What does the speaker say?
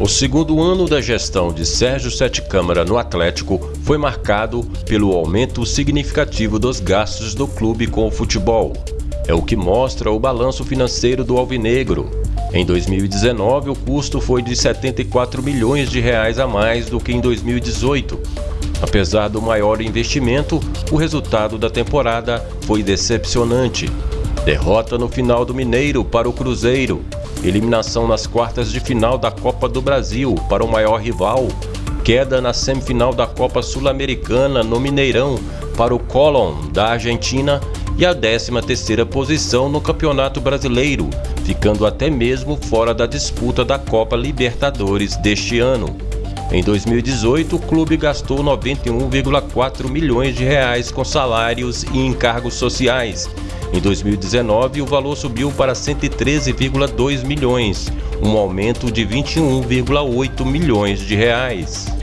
O segundo ano da gestão de Sérgio Sete Câmara no Atlético foi marcado pelo aumento significativo dos gastos do clube com o futebol. É o que mostra o balanço financeiro do Alvinegro. Em 2019, o custo foi de 74 milhões de reais a mais do que em 2018. Apesar do maior investimento, o resultado da temporada foi decepcionante. Derrota no final do Mineiro para o Cruzeiro, eliminação nas quartas de final da Copa do Brasil para o maior rival, queda na semifinal da Copa Sul-Americana no Mineirão para o Colón da Argentina e a 13ª posição no Campeonato Brasileiro, ficando até mesmo fora da disputa da Copa Libertadores deste ano. Em 2018, o clube gastou 91,4 milhões de reais com salários e encargos sociais, em 2019, o valor subiu para 113,2 milhões, um aumento de 21,8 milhões de reais.